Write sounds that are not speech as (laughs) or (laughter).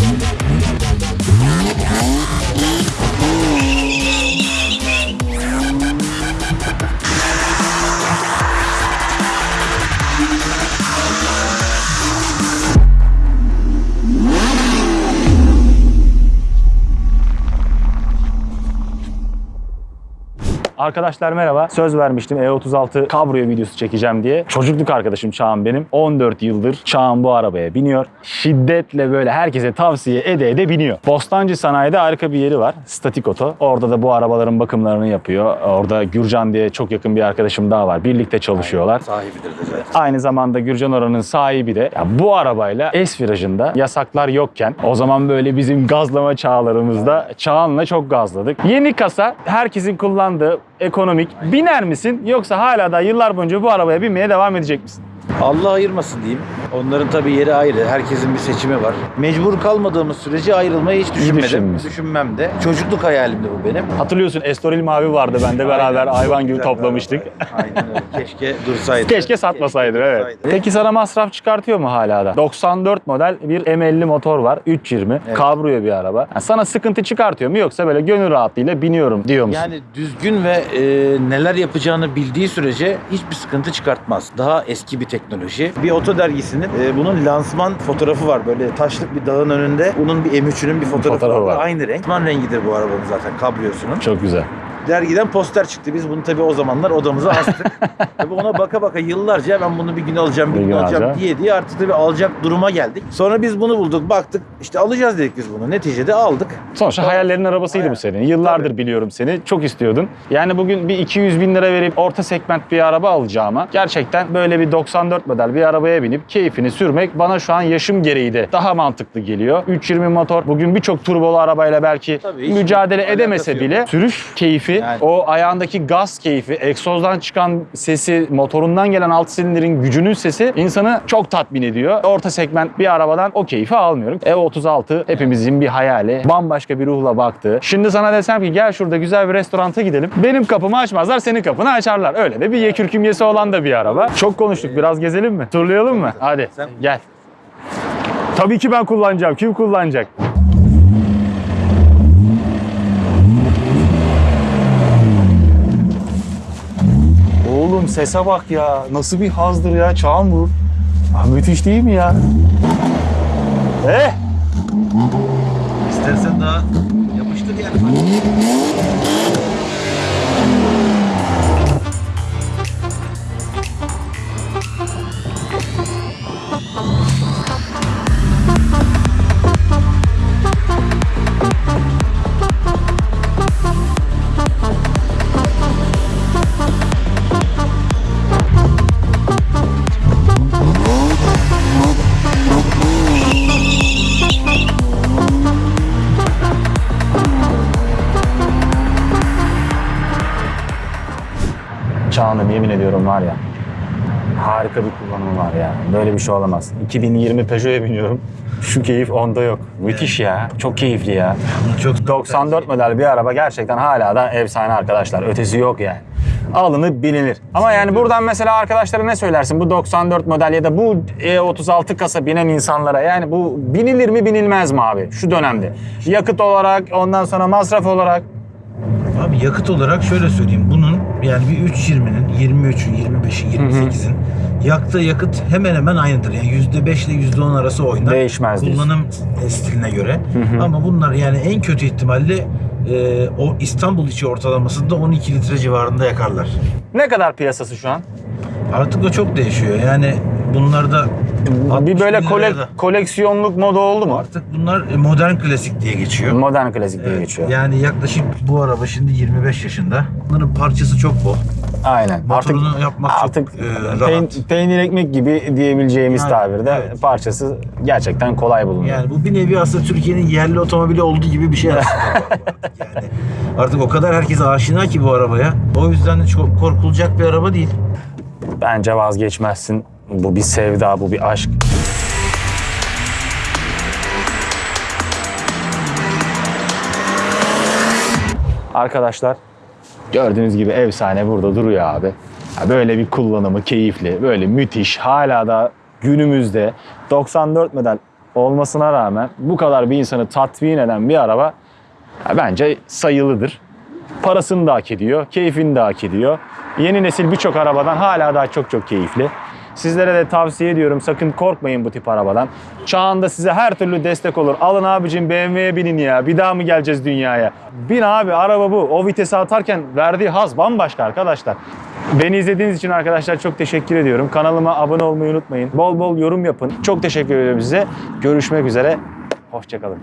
Yeah. Arkadaşlar merhaba. Söz vermiştim E36 Cabrio videosu çekeceğim diye. Çocukluk arkadaşım Çağan benim. 14 yıldır Çağan bu arabaya biniyor. Şiddetle böyle herkese tavsiye ede ede biniyor. Bostancı Sanayi'de harika bir yeri var. Statik Oto. Orada da bu arabaların bakımlarını yapıyor. Orada Gürcan diye çok yakın bir arkadaşım daha var. Birlikte çalışıyorlar. Sahibidir de zaten. Aynı zamanda Gürcan oranın sahibi de ya bu arabayla S virajında yasaklar yokken o zaman böyle bizim gazlama çağlarımızda Çağan'la çok gazladık. Yeni kasa herkesin kullandığı ekonomik. Biner misin yoksa hala da yıllar boyunca bu arabaya binmeye devam edecek misin? Allah ayırmasın diyeyim. Onların tabii yeri ayrı. Herkesin bir seçimi var. Mecbur kalmadığımız sürece ayrılmayı hiç düşünmedim. düşünmüyorsun. Düşünmem de. Çocukluk hayalimdi bu benim. Hatırlıyorsun Estoril Mavi vardı bende beraber Aynen, hayvan çok gibi güzel toplamıştık. Aynen öyle. Keşke dursaydı. (laughs) Keşke satmasaydı evet. dursaydı. Peki sana masraf çıkartıyor mu hala da? 94 model bir M50 motor var 320 Evet. kabrio bir araba. Yani sana sıkıntı çıkartıyor mu yoksa böyle gönül rahatlığıyla biniyorum diyor musun? Yani düzgün ve e, neler yapacağını bildiği sürece hiçbir sıkıntı çıkartmaz. Daha eski bir teknoloji. Bir oto dergisinin e, bunun lansman fotoğrafı var. Böyle taşlık bir dağın önünde. Bunun bir M3'ünün bir fotoğrafı, Fotoğrafı var. var. Aynı renk. Lansman rengidir bu arabanın zaten kabriyosunun. Çok güzel. Dergiden poster çıktı. Biz bunu tabii o zamanlar odamıza astık. (laughs) tabii ona baka baka yıllarca ben bunu bir gün alacağım, bir gün alacağım diye diye artık tabii alacak duruma geldik. Sonra biz bunu bulduk, baktık. işte alacağız dedik biz bunu. Neticede aldık. Sonuçta hayallerin arabasıydı Hayal. bu senin. Yıllardır biliyorum seni. Çok istiyordun. Yani bugün bir 200 bin lira verip orta segment bir araba alacağıma gerçekten böyle bir 94 model bir arabaya binip keyfini sürmek bana şu an yaşım gereği de daha mantıklı geliyor. 320 motor bugün birçok turbolu arabayla belki Tabii, mücadele edemese bile sürüş keyfi, Yani. o ayağındaki gaz keyfi, egzozdan çıkan sesi, motorundan gelen alt silindirin gücünün sesi insanı çok tatmin ediyor. Orta segment bir arabadan o keyfi almıyorum. E36 hepimizin bir hayali. Bambaşka bir ruhla baktı. Şimdi sana desem ki gel şurada güzel bir restoranta gidelim. Benim kapımı açmazlar, senin kapını açarlar. Öyle de bir yekür kümyesi olan da bir araba. Çok konuştuk. Biraz gezelim mi? Turlayalım mı? Hadi gel. Tabii ki ben kullanacağım. Kim kullanacak? Oğlum sese bak ya. Nasıl bir hazdır ya. Çağın bu. Ha, müthiş değil mi ya? Eh! İstersen daha yapıştır yani. Çağan'ım yemin ediyorum var ya. Harika bir kullanımı var ya. Böyle bir şey olamaz. 2020 Peugeot'a biniyorum. (laughs) Şu keyif onda yok. Müthiş ya. Çok keyifli ya. Çok 94 model bir araba gerçekten hala da efsane arkadaşlar. Ötesi yok yani. Alınıp binilir. Ama yani buradan mesela arkadaşlara ne söylersin? Bu 94 model ya da bu E36 kasa binen insanlara yani bu binilir mi binilmez mi abi şu dönemde? Yakıt olarak ondan sonra masraf olarak Abi yakıt olarak şöyle söyleyeyim. Yani bir 3.20'nin, 23'ün, 25'in, 28'in yaktığı yakıt hemen hemen aynıdır. Yani %5 ile %10 arası oynar. Değişmez. Kullanım stiline göre. Ama bunlar yani en kötü ihtimalle e, o İstanbul içi ortalamasında 12 litre civarında yakarlar. ne kadar piyasası şu an? Artık o çok değişiyor. Yani bunlarda Bir 60 böyle kole- koleksiyonluk moda oldu mu? Artık bunlar e, modern klasik diye geçiyor. Modern klasik diye geçiyor. Yani yaklaşık bu araba şimdi 25 yaşında. Bunların parçası çok bol. Aynen. Motorunu yapmak çok, artık e, peyn- rahat. peynir ekmek gibi diyebileceğimiz Yani, tabirde evet. parçası gerçekten kolay bulunuyor. Yani bu bir nevi aslında Türkiye'nin yerli otomobili olduğu gibi bir şey aslında. artık (laughs) yani. Artık o kadar herkes aşina ki bu arabaya. O yüzden de çok korkulacak bir araba değil. Bence vazgeçmezsin. Bu bir sevda, bu bir aşk. Arkadaşlar gördüğünüz gibi efsane burada duruyor abi. Böyle bir kullanımı keyifli, böyle müthiş. Hala da günümüzde 94 model olmasına rağmen bu kadar bir insanı tatmin eden bir araba bence sayılıdır. Parasını da hak ediyor, keyfini de hak ediyor. Yeni nesil birçok arabadan hala daha çok çok keyifli. Sizlere de tavsiye ediyorum sakın korkmayın bu tip arabadan. Çağında size her türlü destek olur. Alın abicim BMW'ye binin ya. Bir daha mı geleceğiz dünyaya? Bin abi araba bu. O vitesi atarken verdiği haz bambaşka arkadaşlar. Beni izlediğiniz için arkadaşlar çok teşekkür ediyorum. Kanalıma abone olmayı unutmayın. Bol bol yorum yapın. Çok teşekkür ediyorum size. Görüşmek üzere. Hoşçakalın.